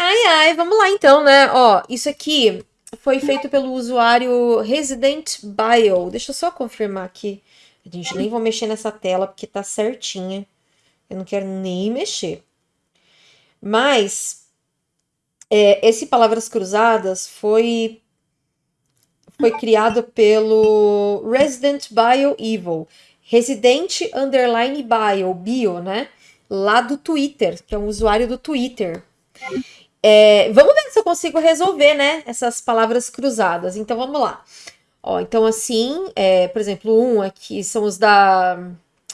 Ai, ai, vamos lá então, né? Ó, isso aqui foi feito pelo usuário Resident Bio. Deixa eu só confirmar aqui. Gente, nem vou mexer nessa tela porque tá certinha. Eu não quero nem mexer. Mas é, esse Palavras Cruzadas foi foi criado pelo Resident Bio Evil. Resident Underline Bio, Bio, né? Lá do Twitter, que é um usuário do Twitter. É, vamos ver se eu consigo resolver, né? Essas palavras cruzadas. Então vamos lá. Ó, então assim, é, por exemplo, um aqui são os da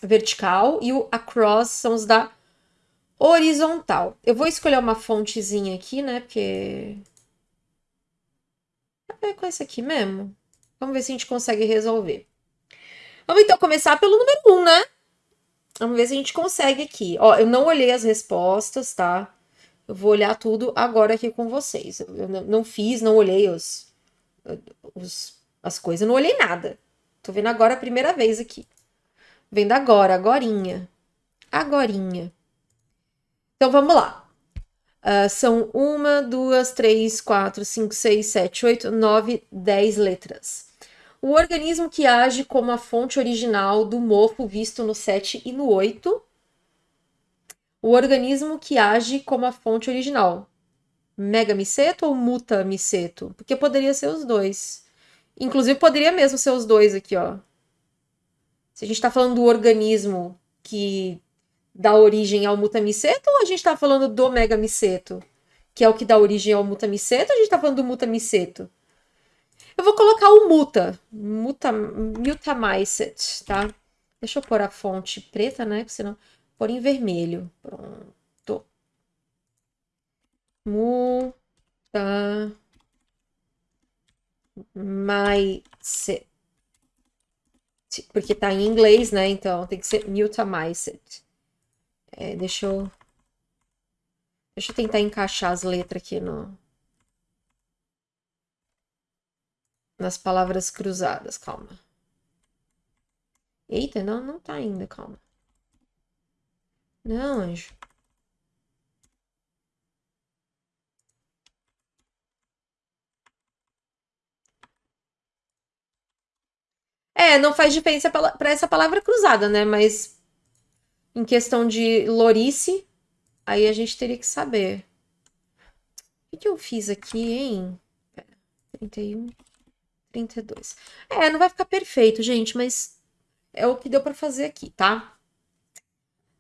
vertical e o across são os da horizontal. Eu vou escolher uma fontezinha aqui, né? Porque é com esse aqui mesmo. Vamos ver se a gente consegue resolver. Vamos então começar pelo número 1, um, né? Vamos ver se a gente consegue aqui. Ó, eu não olhei as respostas, tá? Eu vou olhar tudo agora aqui com vocês. Eu não fiz, não olhei os, os, as coisas, não olhei nada. Tô vendo agora a primeira vez aqui. Vendo agora, agorinha. Agorinha. Então vamos lá. Uh, são uma, duas, três, quatro, cinco, seis, sete, oito, nove, dez letras. O organismo que age como a fonte original do mofo visto no 7 e no 8. O organismo que age como a fonte original. Megamiceto ou mutamiceto? Porque poderia ser os dois. Inclusive, poderia mesmo ser os dois aqui, ó. Se a gente está falando do organismo que dá origem ao mutamiceto ou a gente está falando do megamiceto? Que é o que dá origem ao mutamiceto ou a gente está falando do mutamiceto? Eu vou colocar o muta, muta, mutamicet, tá? Deixa eu pôr a fonte preta, né? Porque senão pôr em vermelho. Pronto. Muta Mycet. Porque tá em inglês, né? Então tem que ser mutamicet. É, deixa eu. Deixa eu tentar encaixar as letras aqui no. Nas palavras cruzadas, calma. Eita, não, não tá ainda, calma. Não, anjo. É, não faz diferença para essa palavra cruzada, né? Mas em questão de lorice, aí a gente teria que saber. O que, eu fiz aqui, hein? 31, 32. É, não vai ficar perfeito, gente, mas é o que deu para fazer aqui, tá?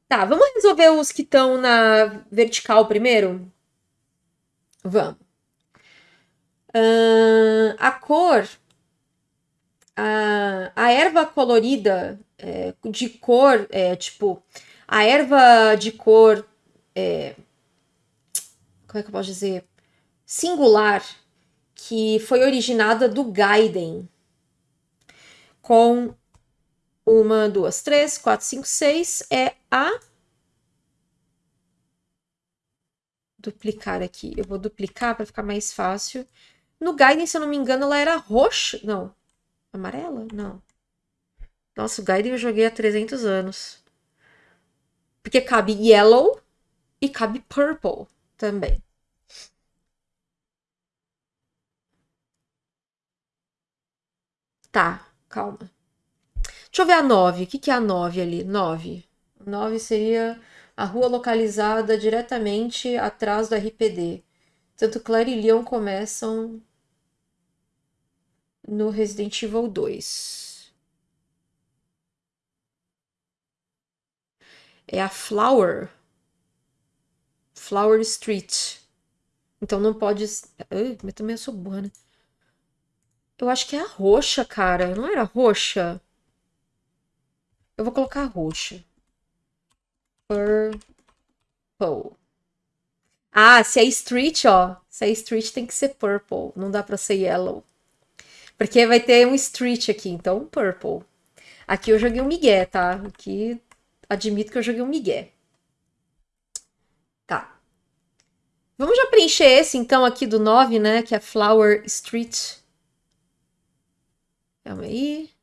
Tá, vamos resolver os que estão na vertical primeiro? Vamos. Uh, a cor, a, a erva colorida é, de cor, é, tipo, a erva de cor, é, como é que eu posso dizer, singular, que foi originada do Gaiden, com uma, duas, três, quatro, cinco, seis, é a duplicar aqui. Eu vou duplicar para ficar mais fácil. No Gaiden, se eu não me engano, ela era roxa. Não. Amarela? Não. Nossa, o Gaiden eu joguei há 300 anos. Porque cabe yellow e cabe purple também. Tá, calma. Deixa eu ver a 9. O que, que é a 9 ali? 9. 9 seria a rua localizada diretamente atrás do RPD. Tanto Claire e Leon começam no Resident Evil 2. é a Flower. Flower Street. Então não pode. Ai, mas também eu sou burra, né? Eu acho que é a roxa, cara. Não era roxa? Eu vou colocar roxa. Purple. Ah, se é street, ó. Se é street tem que ser purple. Não dá pra ser yellow. Porque vai ter um street aqui, então purple. Aqui eu joguei um migué, tá? Aqui admito que eu joguei um migué. Tá. Vamos já preencher esse, então, aqui do 9, né? Que é Flower Street. Calma aí.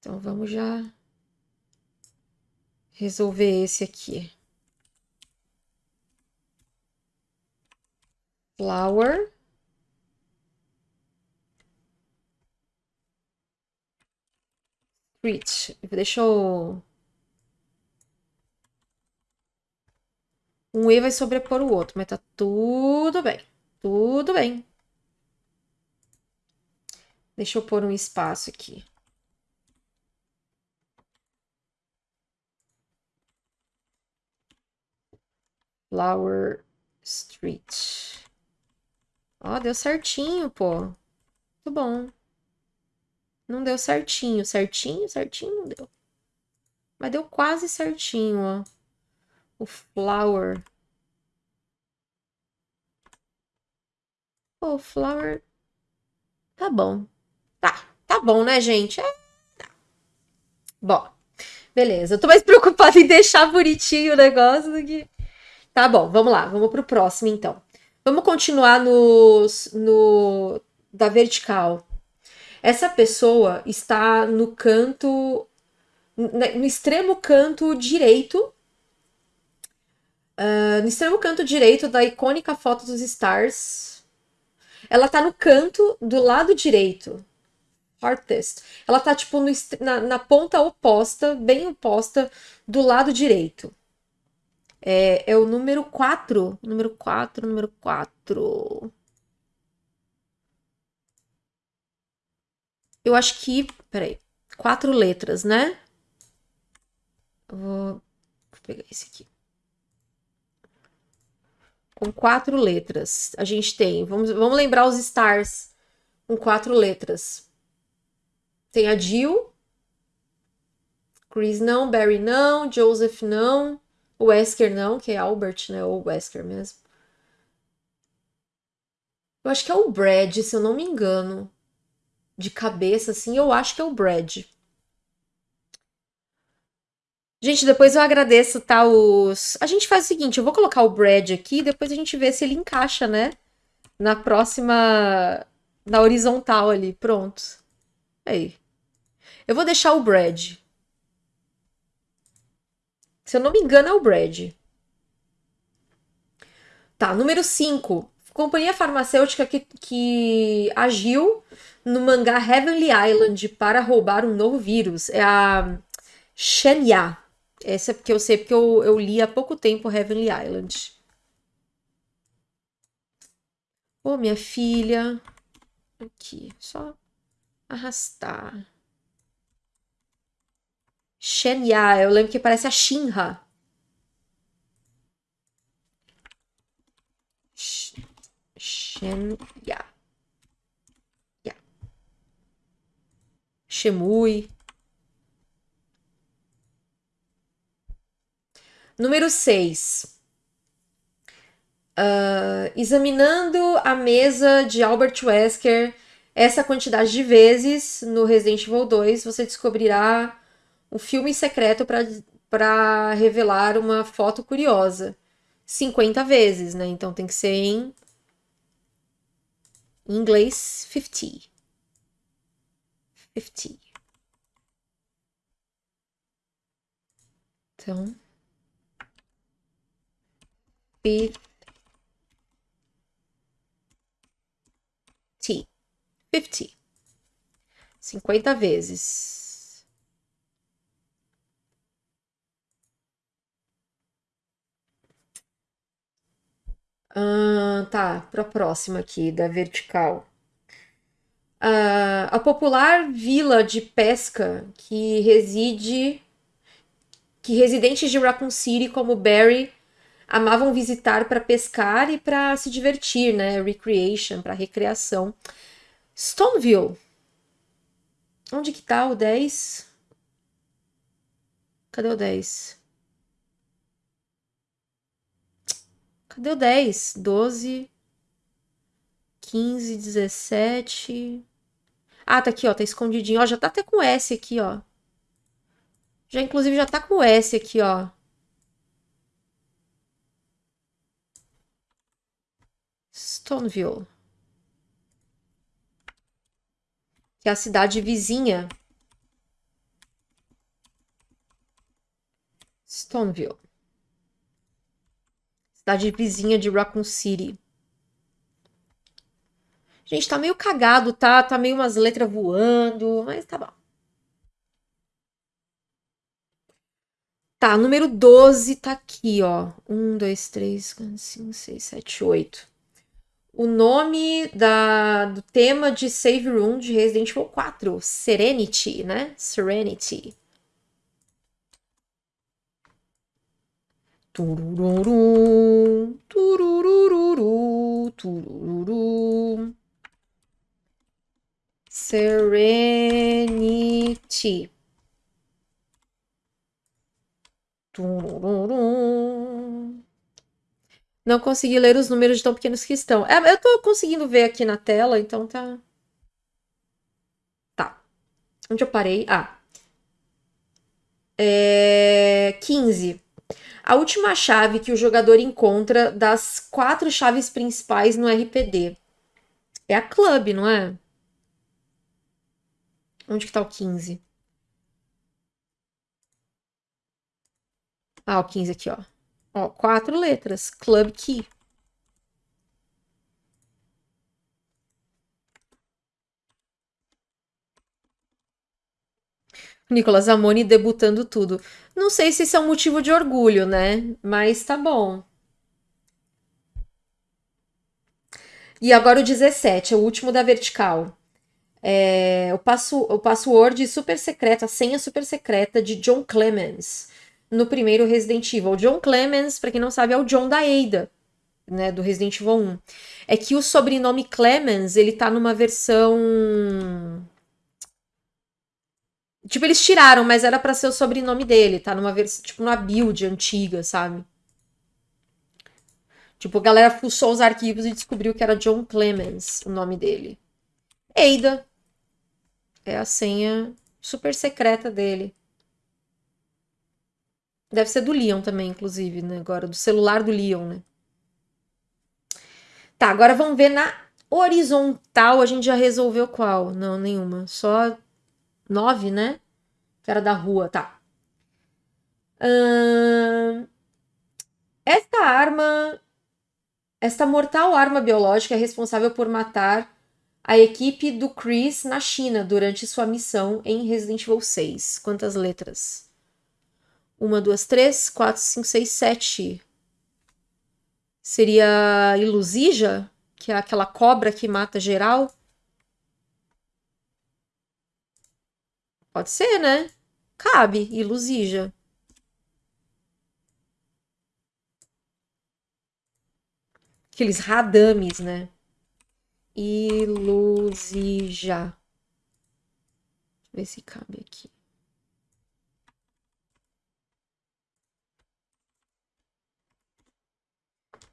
Então, vamos já resolver esse aqui. Flower. Street. Deixa eu... Um E vai sobrepor o outro, mas tá tudo bem. Tudo bem. Deixa eu pôr um espaço aqui. Flower Street. Ó, deu certinho, pô. Muito bom. Não deu certinho. Certinho, certinho não deu. Mas deu quase certinho, ó. O flower. O flower. Tá bom. Tá, tá bom, né, gente? É... Bom, beleza. Eu tô mais preocupada em deixar bonitinho o negócio do que... Tá bom, vamos lá. Vamos pro próximo, então. Vamos continuar nos, no da vertical. Essa pessoa está no canto, no extremo canto direito, uh, no extremo canto direito da icônica foto dos Stars. Ela está no canto do lado direito. Artist. Ela está tipo no, na, na ponta oposta, bem oposta do lado direito. É, é o número 4. Número 4, número 4. Eu acho que. Peraí. Quatro letras, né? Vou, vou pegar esse aqui. Com quatro letras. A gente tem. Vamos, vamos lembrar os stars com quatro letras. Tem a Jill. Chris não, Barry não, Joseph não, Wesker não, que é Albert, né? Ou Wesker mesmo. Eu acho que é o Brad, se eu não me engano de cabeça, assim, eu acho que é o Brad. Gente, depois eu agradeço, tá? Os... A gente faz o seguinte, eu vou colocar o Brad aqui, depois a gente vê se ele encaixa, né? Na próxima... Na horizontal ali, pronto. Aí. Eu vou deixar o Brad. Se eu não me engano, é o Brad. Tá, número 5. Companhia farmacêutica que, que agiu no mangá Heavenly Island para roubar um novo vírus. É a Shenya. Essa é porque eu sei porque eu, eu li há pouco tempo Heavenly Island. Ô, oh, minha filha. Aqui, só arrastar. Shenya, eu lembro que parece a Shinra. Shenya. Shemui. Número 6. Uh, ah, examinando a mesa de Albert Wesker essa quantidade de vezes no Resident Evil 2, você descobrirá um filme secreto para revelar uma foto curiosa. 50 vezes, né? Então tem que ser em inglês 50 fifty. Então, fifty. Fifty. Cinquenta vezes. Ah, tá, para a próxima aqui, da vertical. Uh, a popular vila de pesca que reside que residentes de Raccoon City como Barry amavam visitar para pescar e para se divertir, né? Recreation, para recreação. Stoneville. Onde que tá o 10? Cadê o 10? Cadê o 10? 12, 15, 17. Ah, tá aqui, ó, tá escondidinho. Ó, já tá até com S aqui, ó. Já, inclusive, já tá com S aqui, ó. Stoneville. Que é a cidade vizinha. Stoneville. Cidade vizinha de Raccoon City. Gente, tá meio cagado, tá? Tá meio umas letras voando, mas tá bom. Tá, número 12 tá aqui, ó. 1, 2, 3, 4, 5, 6, 7, 8. O nome da, do tema de Save Room de Resident Evil 4, Serenity, né? Serenity. Turururu, turururu, turururu. Serenity. Não consegui ler os números de tão pequenos que estão. É, eu tô conseguindo ver aqui na tela, então tá. Tá. Onde eu parei? Ah. É... 15. A última chave que o jogador encontra das quatro chaves principais no RPD. É a club, não é? Onde que tá o 15? Ah, o 15 aqui, ó. Ó, quatro letras. Club Key. Nicolas Amoni debutando tudo. Não sei se isso é um motivo de orgulho, né? Mas tá bom. E agora o 17, é o último da vertical. É, o, passo, o password super secreto, a senha super secreta de John Clemens no primeiro Resident Evil. O John Clemens, para quem não sabe, é o John da Ada, né, do Resident Evil 1. É que o sobrenome Clemens, ele tá numa versão Tipo, eles tiraram, mas era para ser o sobrenome dele, tá? Numa versão, tipo, numa build antiga, sabe? Tipo, a galera fuçou os arquivos e descobriu que era John Clemens, o nome dele. Ada. É a senha super secreta dele. Deve ser do Leon também, inclusive, né? Agora, do celular do Leon, né? Tá, agora vamos ver na horizontal. A gente já resolveu qual? Não, nenhuma. Só nove, né? Que era da rua, tá. Esta arma. Esta mortal arma biológica é responsável por matar a equipe do Chris na China durante sua missão em Resident Evil 6. Quantas letras? Uma, duas, três, quatro, cinco, seis, sete. Seria Ilusija, que é aquela cobra que mata geral. Pode ser, né? Cabe, Ilusija. Aqueles radames, né? Ilusija. Deixa eu ver se cabe aqui.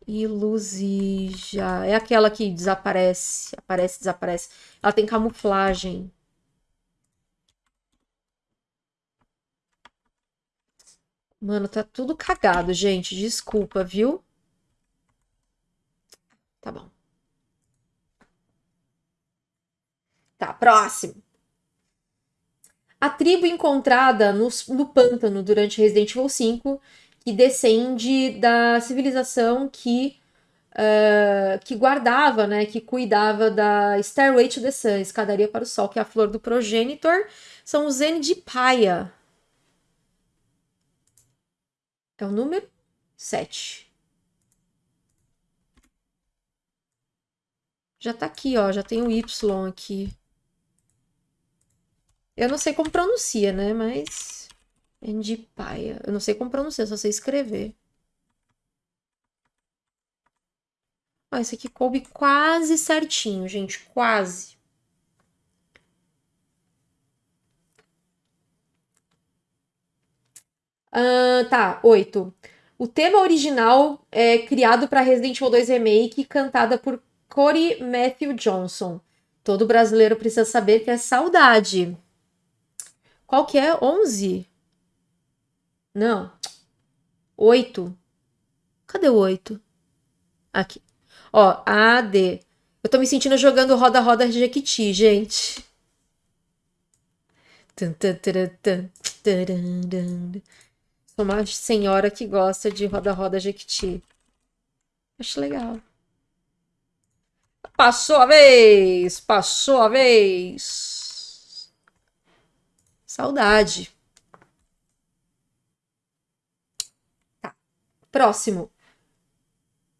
Ilusija. É aquela que desaparece, aparece, desaparece. Ela tem camuflagem. Mano, tá tudo cagado, gente. Desculpa, viu? Tá bom. Tá, próximo. A tribo encontrada no, no pântano durante Resident Evil 5 que descende da civilização que, uh, que guardava, né, que cuidava da Stairway to the Sun, escadaria para o sol, que é a flor do progenitor, são os N de Paia. É o número 7. Já tá aqui, ó, já tem o Y aqui. Eu não sei como pronuncia, né, mas Endipaia. Eu não sei como pronunciar, só sei escrever. Ó, esse aqui coube quase certinho, gente. Quase. Ah, tá, oito. O tema original é criado para Resident Evil 2 Remake, cantada por Corey Matthew Johnson. Todo brasileiro precisa saber que é saudade. Qual que é? 11? Não. Oito. Cadê o oito? Aqui. Ó, A, D. Eu tô me sentindo jogando roda-roda Jequiti, gente. Sou uma senhora que gosta de roda-roda Jequiti. Acho legal. Passou a vez! Passou a vez! Saudade. Tá. Próximo.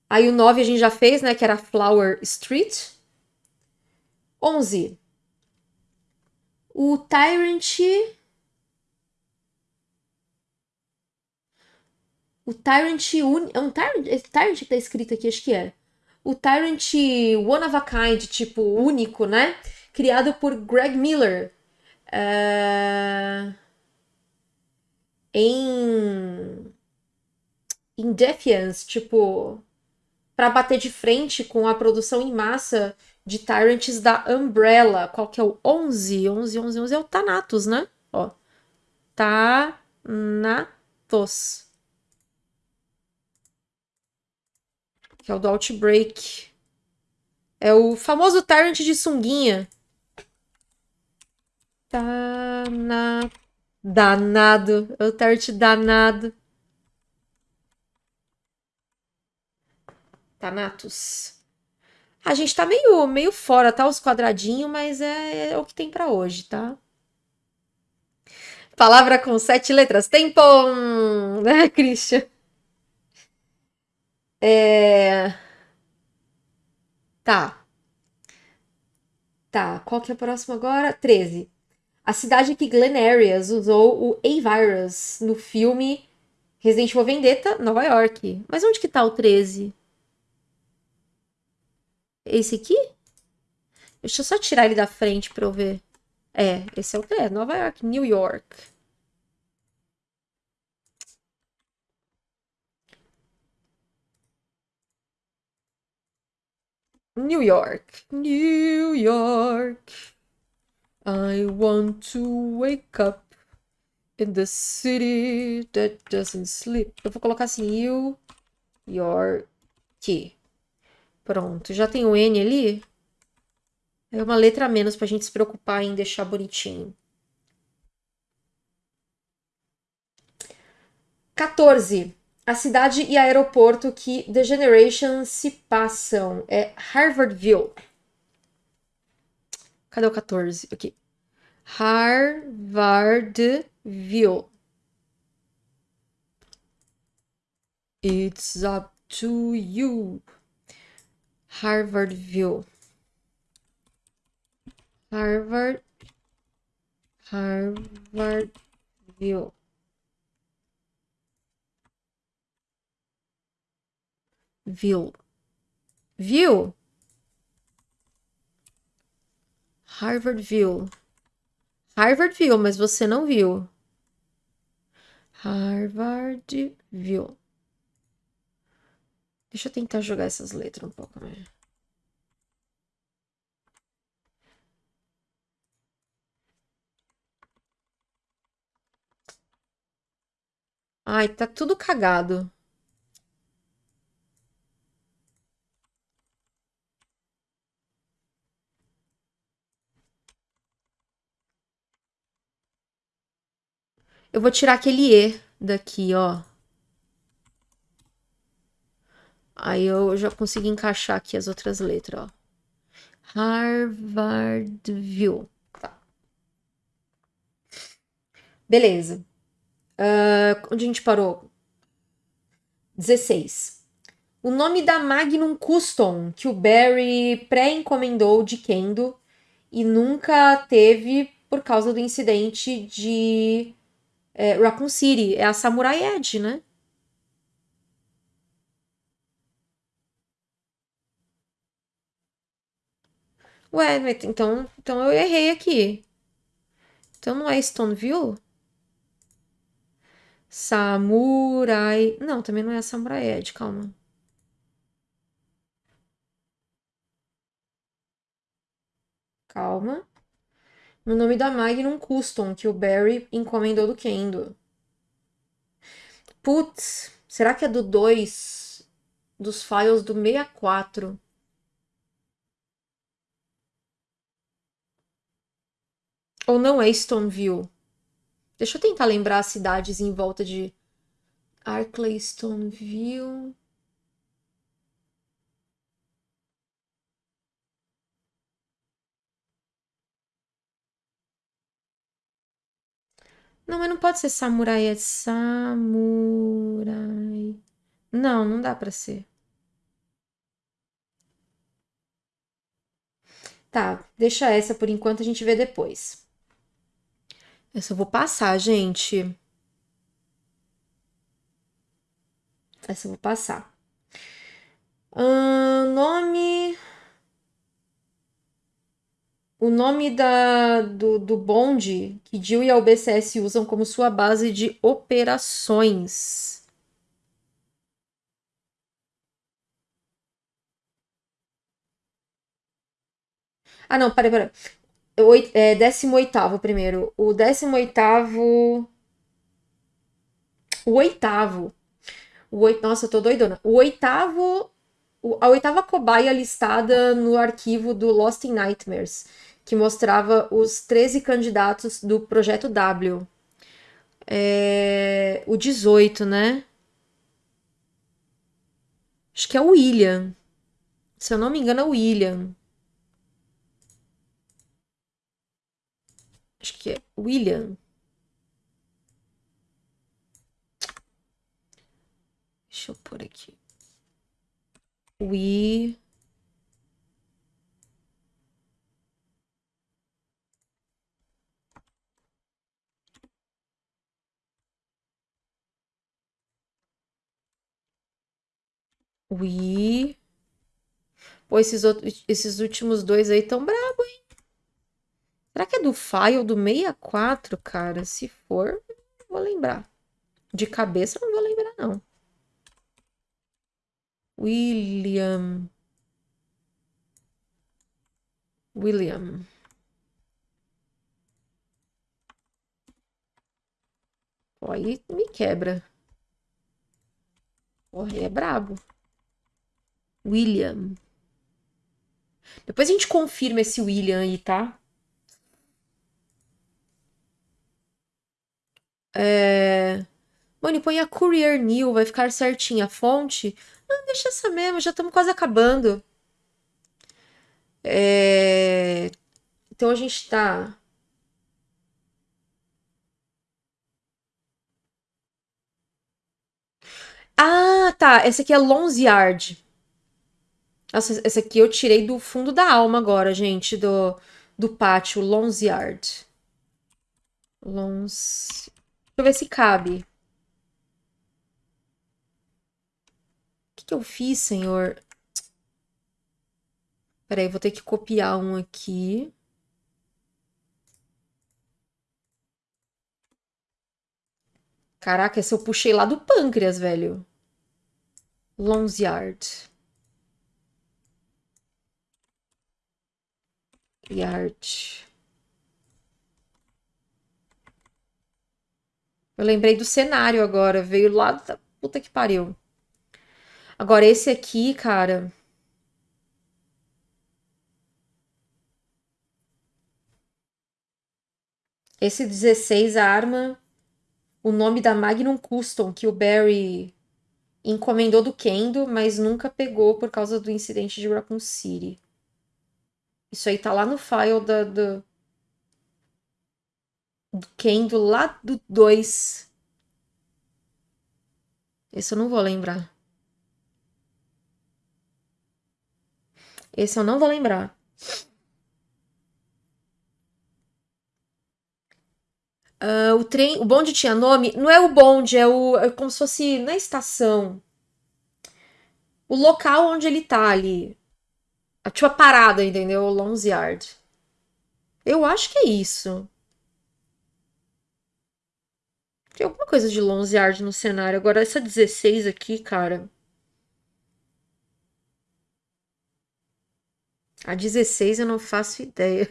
Aí o 9 a gente já fez, né? Que era Flower Street. 11. O Tyrant. O Tyrant. Un... É um Tyrant? É Tyrant que tá escrito aqui, acho que é. O Tyrant One of a Kind, tipo, único, né? Criado por Greg Miller. Uh... Em. Em Defiance, tipo. Pra bater de frente com a produção em massa de Tyrants da Umbrella. Qual que é o 11? 11, 11, 11 é o Thanatos, né? Ó. Thanatos. Que é o do Outbreak. É o famoso Tyrant de sunguinha. Tana... Danado. É o Tyrant danado. Thanatos. A gente tá meio, meio fora, tá? Os quadradinhos, mas é, é o que tem para hoje, tá? Palavra com sete letras. Tempo! Né, Christian? É... Tá. Tá, qual que é o próximo agora? 13. A cidade que Glenn Arias usou o A-Virus no filme Resident Evil Vendetta, Nova York. Mas onde que tá o 13? Esse aqui? Deixa eu só tirar ele da frente pra eu ver. É, esse é o é, Nova York, New York. New York, New York. I want to wake up in the city that doesn't sleep. Eu vou colocar assim, New York. Pronto, já tem o N ali. É uma letra a menos pra gente se preocupar em deixar bonitinho. 14. A cidade e aeroporto que The Generation se passam é Harvardville. Cadê o 14? Aqui. Harvardville. It's up to you. Harvardville. Harvard. Harvardville. Viu. Viu? Harvardville. Harvardville, mas você não viu. Harvardville. Deixa eu tentar jogar essas letras um pouco mais. Ai, tá tudo cagado. Eu vou tirar aquele E daqui, ó. Aí eu já consegui encaixar aqui as outras letras, ó. Harvardville. Tá. Beleza. Uh, onde a gente parou? 16. O nome da Magnum Custom que o Barry pré-encomendou de Kendo e nunca teve por causa do incidente de é, Raccoon City. É a Samurai Edge, né? Ué, então, então eu errei aqui. Então não é Stoneville? Samurai. Não, também não é Samurai Ed, calma. Calma. No nome da Magnum Custom, que o Barry encomendou do Kendo. Putz, será que é do 2? Dos files do 64? Ou não é Stoneville? Deixa eu tentar lembrar as cidades em volta de Arkley, Stoneville. Não, mas não pode ser samurai, é samurai. Não, não dá pra ser. Tá, deixa essa por enquanto, a gente vê depois. Eu vou passar, gente. Essa eu vou passar. Uh, nome. O nome da, do, do bonde que Jill e a UBCS usam como sua base de operações. Ah, não, peraí, peraí. É, 18 primeiro. O 18. O oitavo. O oit... Nossa, eu tô doidona. O oitavo. A oitava cobaia listada no arquivo do Lost in Nightmares, que mostrava os 13 candidatos do Projeto W. É... O 18, né? Acho que é o William. Se eu não me engano, é o William. Acho que é William. Deixa eu pôr aqui. We. We. Pô, esses, outros, esses últimos dois aí tão brabo, hein? Será que é do file do 64, cara? Se for, vou lembrar. De cabeça, não vou lembrar, não. William. William. Pô, aí me quebra. Porra, ele é brabo. William. Depois a gente confirma esse William aí, tá? É... Mano, põe a Courier New, vai ficar certinha a fonte. Não, deixa essa mesmo, já estamos quase acabando. É... Então a gente tá. Ah, tá. Essa aqui é Lonzyard. Nossa, essa aqui eu tirei do fundo da alma agora, gente, do, do pátio. Lonzyard. Lons... Deixa eu ver se cabe. Que, que eu fiz, senhor? Peraí, vou ter que copiar um aqui. Caraca, esse eu puxei lá do pâncreas, velho. Lonzyard. Yard. Eu lembrei do cenário agora, veio lá da puta que pariu. Agora, esse aqui, cara. Esse 16 arma o nome da Magnum Custom que o Barry encomendou do Kendo, mas nunca pegou por causa do incidente de Raccoon City. Isso aí tá lá no file da, do, do Kendo lá do 2. Esse eu não vou lembrar. Esse eu não vou lembrar. Uh, o trem, o bonde tinha nome? Não é o bonde, é, o, é como se fosse na estação. O local onde ele tá ali. Tipo a parada, entendeu? Long's Yard. Eu acho que é isso. Tem alguma coisa de Lonze Yard no cenário. Agora, essa 16 aqui, cara. A 16 eu não faço ideia.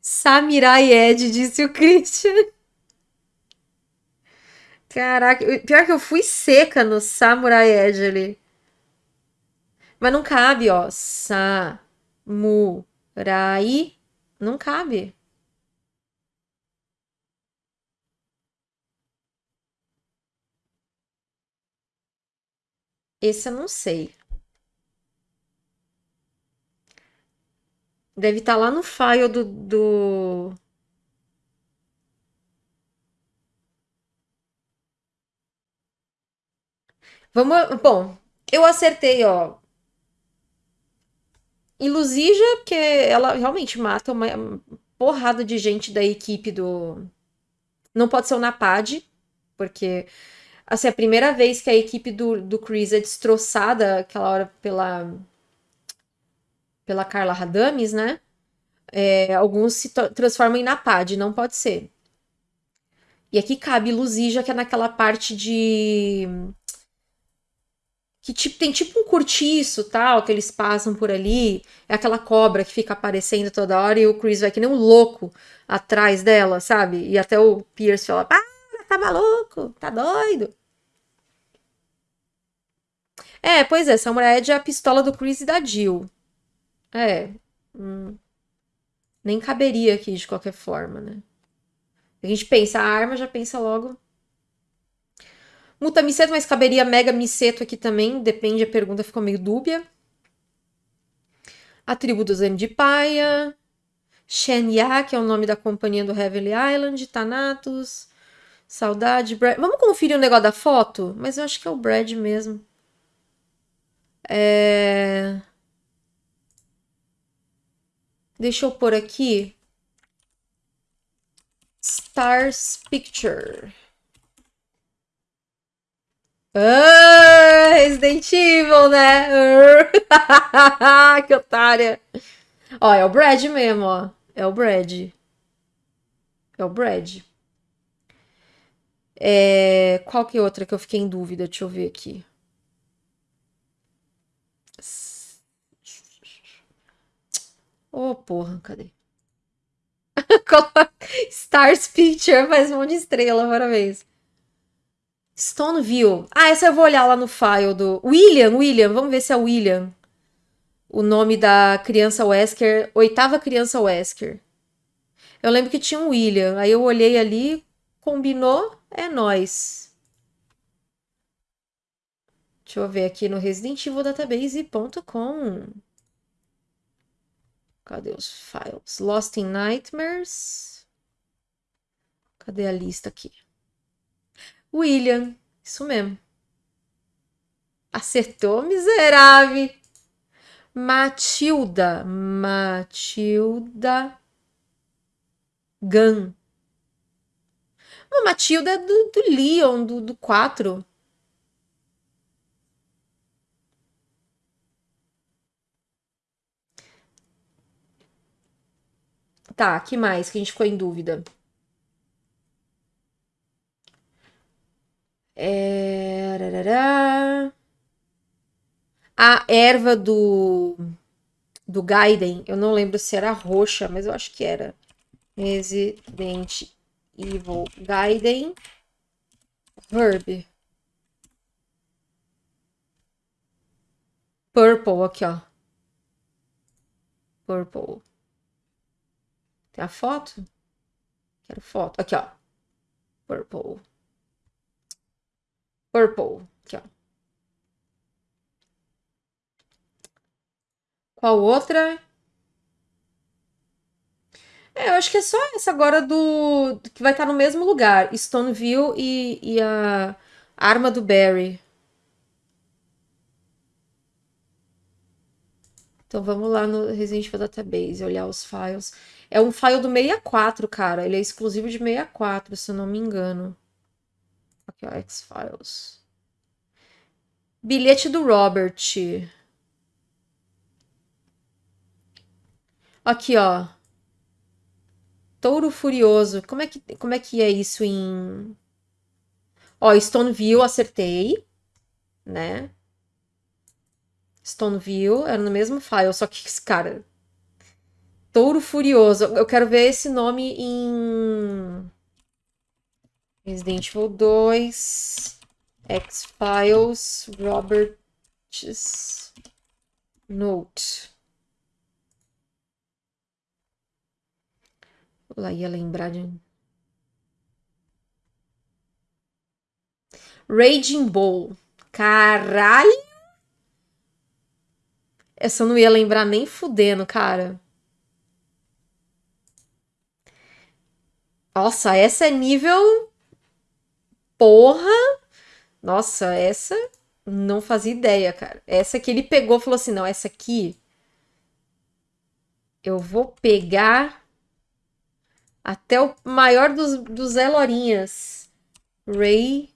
Samurai Ed, disse o Christian. Caraca, pior que eu fui seca no Samurai Ed ali. Mas não cabe, ó. Samurai. Não cabe. Esse eu não sei. Deve estar lá no file do, do... Vamos, bom, eu acertei, ó. Ilusija, porque ela realmente mata uma porrada de gente da equipe do. Não pode ser o Napad, porque assim, é a primeira vez que a equipe do, do Chris é destroçada aquela hora pela pela Carla Radames, né? É, alguns se transformam em Napad, não pode ser. E aqui cabe Luzija, que é naquela parte de que tipo, tem tipo um curtiço, tal, que eles passam por ali. É aquela cobra que fica aparecendo toda hora e o Chris vai que nem um louco atrás dela, sabe? E até o Pierce fala: Para, tá maluco, tá doido. É, pois é, Samurai Ed é a pistola do Chris e da Jill. É. Hum, nem caberia aqui de qualquer forma, né? A gente pensa a arma, já pensa logo Muta miceto, mas caberia mega miceto aqui também. Depende, a pergunta ficou meio dúbia. A tribo dos de Paia. Shenya, que é o nome da companhia do Heavenly Island. Thanatos. Saudade. Brad. Vamos conferir o negócio da foto? Mas eu acho que é o Brad mesmo. É... Deixa eu pôr aqui. Stars Picture. Ah, Resident Evil, né? que otária. Ó, é o Brad mesmo, ó. É o Brad. É o Brad. É... Qual que é outra que eu fiquei em dúvida? Deixa eu ver aqui. Ô, oh, porra, cadê? Stars Picture faz um monte de estrela, parabéns. Stoneville. Ah, essa eu vou olhar lá no file do. William, William, vamos ver se é William. O nome da criança Wesker, oitava criança Wesker. Eu lembro que tinha um William. Aí eu olhei ali, combinou, é nós. Deixa eu ver aqui no residentevildatabase.com. Cadê os files? Lost in Nightmares. Cadê a lista aqui? William. Isso mesmo. Acertou, miserável. Matilda. Matilda Gun. Matilda é do, do Leon, do, do 4. Tá, que mais que a gente ficou em dúvida? É... A erva do do Gaiden, eu não lembro se era roxa, mas eu acho que era. Resident Evil Gaiden Herb. Purple aqui, ó. Purple. Tem a foto? Quero foto. Aqui, ó. Purple. Purple. Aqui, ó. Qual outra? É, eu acho que é só essa agora do. que vai estar no mesmo lugar. Stoneville e, e a arma do Barry. Então vamos lá no Resident Evil Database, olhar os files. É um file do 64, cara. Ele é exclusivo de 64, se eu não me engano. Aqui, ó, X-Files. Bilhete do Robert. Aqui, ó. Touro Furioso. Como é que, como é, que é isso em... Ó, Stoneville, acertei. Né? Stoneville, era no mesmo file, só que, cara... Touro Furioso. Eu quero ver esse nome em... Resident Evil 2, X-Files, Robert's Note. Lá ia lembrar de. Raging Bull. Caralho! Essa eu não ia lembrar nem fudendo, cara. Nossa, essa é nível Porra! Nossa, essa Não fazia ideia, cara. Essa que ele pegou falou assim: não, essa aqui eu vou pegar até o maior dos, dos Elorinhas. Raging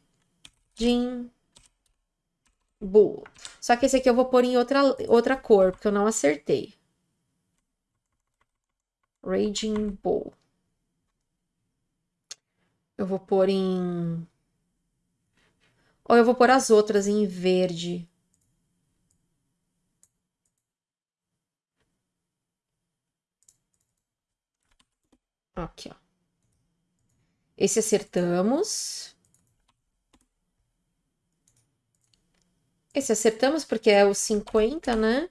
Bull. Só que esse aqui eu vou pôr em outra, outra cor, porque eu não acertei. Raging Bull. Eu vou pôr em... Ou eu vou pôr as outras em verde. Aqui, ó. Esse acertamos. Esse acertamos porque é o 50, né?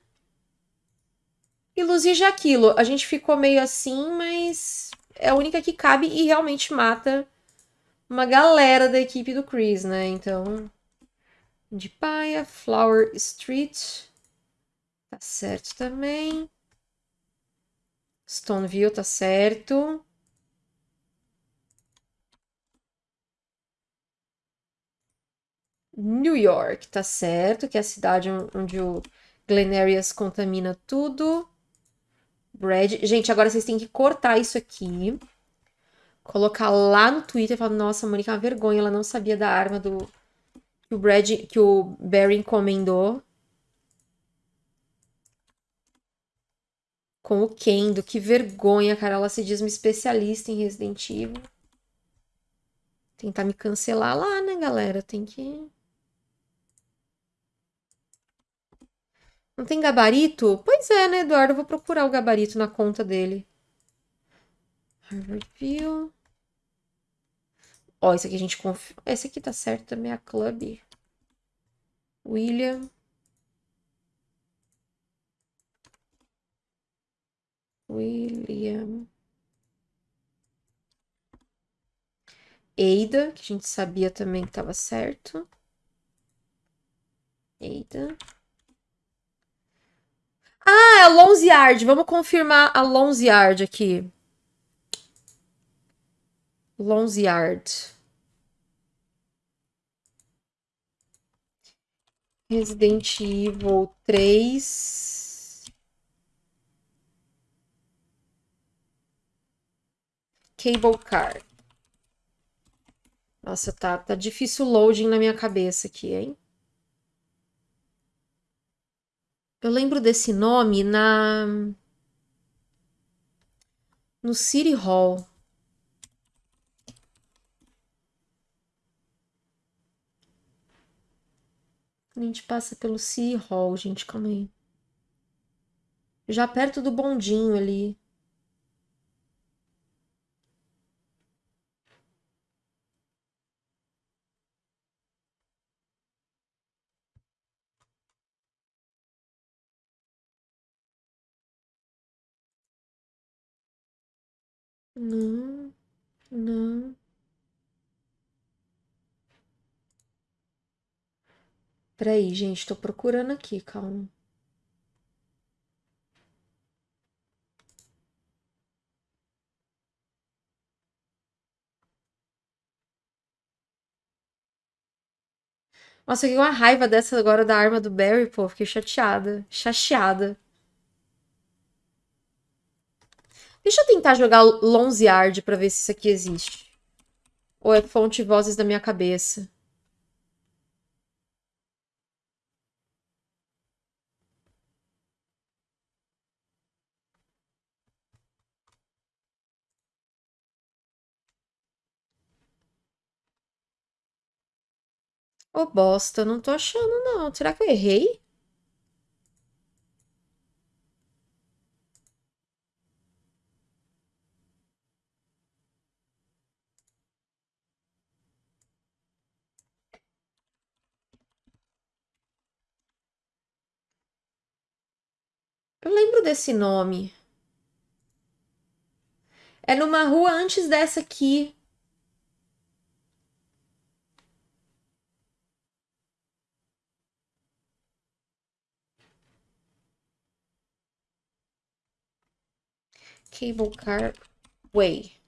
E Luzija aquilo. A gente ficou meio assim, mas é a única que cabe e realmente mata uma galera da equipe do Chris, né? Então, de paia, Flower Street, tá certo também. Stoneville tá certo. New York, tá certo, que é a cidade onde o Glenarius contamina tudo. Brad. Gente, agora vocês têm que cortar isso aqui. Colocar lá no Twitter falar, nossa, a Mônica é uma vergonha, ela não sabia da arma do que o Brad, que o Barry encomendou. Com o Kendo, que vergonha, cara. Ela se diz uma especialista em Resident Evil. Tentar me cancelar lá, né, galera? Tem que. Não tem gabarito? Pois é, né, Eduardo? Eu vou procurar o gabarito na conta dele. Harvard Ó, esse aqui a gente confia. Esse aqui tá certo também, a Club. William. William. Eida, que a gente sabia também que tava certo. Eida. Ah, é a Lonze Yard. Vamos confirmar a Lonze Yard aqui. Lonze Yard. Resident Evil 3. Cable Car. Nossa, tá, tá difícil o loading na minha cabeça aqui, hein? Eu lembro desse nome na. No City Hall. A gente passa pelo City Hall, gente, calma aí. Já perto do bondinho ali. Não, não. Peraí, gente, tô procurando aqui, calma. Nossa, eu fiquei uma raiva dessa agora da arma do Barry, pô. Fiquei chateada. Chateada. Deixa eu tentar jogar Lonziard pra ver se isso aqui existe. Ou é fonte vozes da minha cabeça. Ô, bosta, não tô achando, não. Será que eu errei? Eu lembro desse nome. É numa rua antes dessa aqui. Cable Car Way.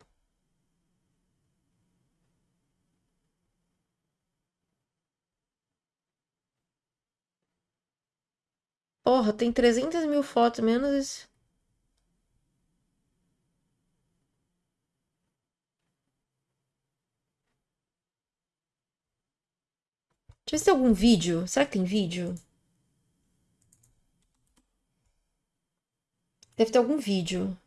Porra, tem 300 mil fotos, menos isso. Deixa eu ver se tem algum vídeo. Será que tem vídeo? Deve ter algum vídeo.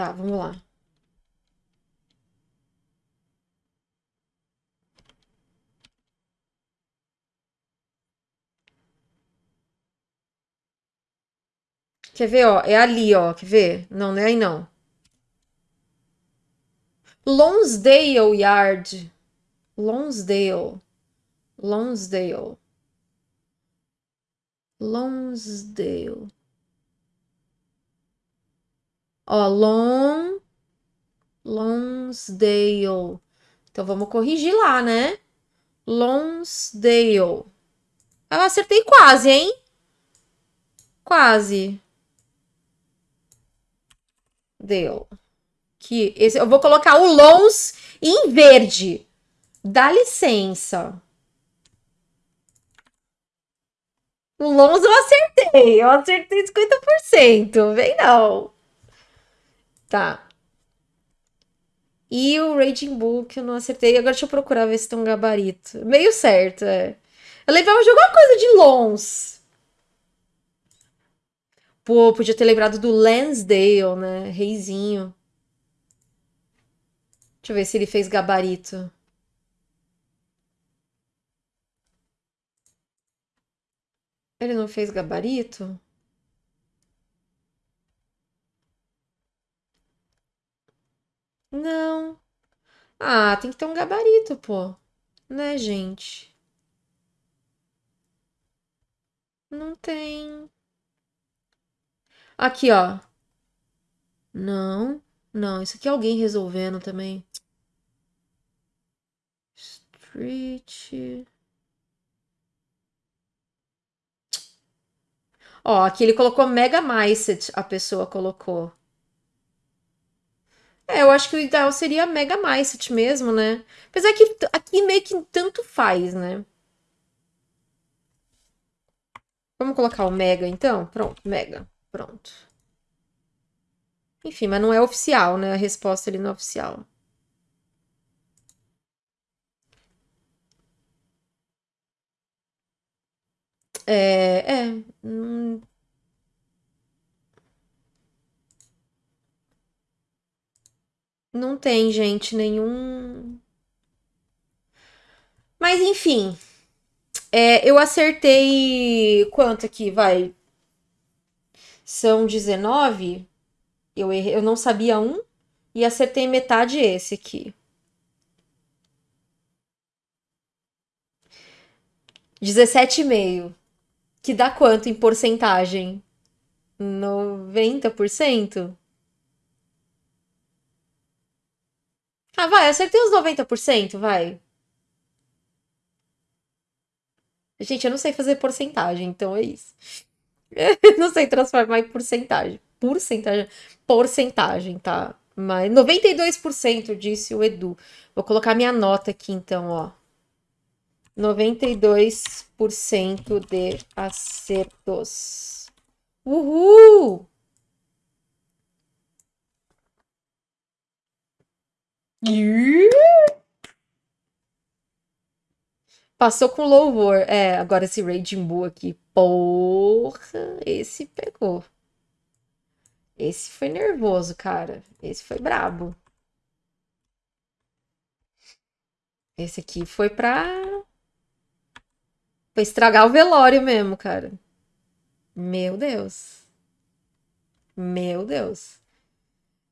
Tá, vamos lá. Quer ver, ó? É ali, ó. Quer ver? Não, não é aí, não. Lonsdale Yard. Lonsdale. Lonsdale. Lonsdale. Ó, Long... Lonsdale. Então, vamos corrigir lá, né? Lonsdale. Eu acertei quase, hein? Quase. Dale. Que esse, eu vou colocar o Lons em verde. Dá licença. O Lons eu acertei. Eu acertei 50%. Vem não. Tá. E o Raging Bull que eu não acertei. Agora deixa eu procurar ver se tem um gabarito. Meio certo, é. Eu lembrava de alguma coisa de Lons. Pô, podia ter lembrado do Lansdale, né? Reizinho. Deixa eu ver se ele fez gabarito. Ele não fez gabarito? Não. Ah, tem que ter um gabarito, pô. Né, gente? Não tem. Aqui, ó. Não. Não, isso aqui é alguém resolvendo também. Street. Ó, aqui ele colocou Mega Myset, a pessoa colocou. É, eu acho que o ideal seria Mega Myset mesmo, né? Apesar que aqui meio que tanto faz, né? Vamos colocar o Mega então? Pronto, Mega. Pronto. Enfim, mas não é oficial, né? A resposta ali não é oficial. É, é. Hum... Não tem, gente, nenhum. Mas enfim. É, eu acertei. Quanto aqui? Vai. São 19. Eu, errei, eu não sabia um. E acertei metade esse aqui. 17,5. Que dá quanto em porcentagem? 90%? Ah, vai, acertei uns 90%, vai. Gente, eu não sei fazer porcentagem, então é isso. não sei transformar em porcentagem. Porcentagem, porcentagem, tá? Mas 92% disse o Edu. Vou colocar minha nota aqui então, ó. 92% de acertos. Uhul! Passou com louvor. É, agora esse Raging Bull aqui. Porra, esse pegou. Esse foi nervoso, cara. Esse foi brabo. Esse aqui foi pra... Pra estragar o velório mesmo, cara. Meu Deus. Meu Deus.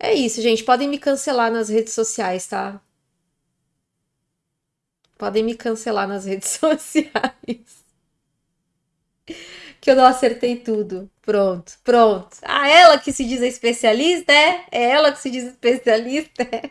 É isso, gente. Podem me cancelar nas redes sociais, tá? Podem me cancelar nas redes sociais. que eu não acertei tudo. Pronto, pronto. Ah, ela que se diz especialista, é? É ela que se diz especialista, é?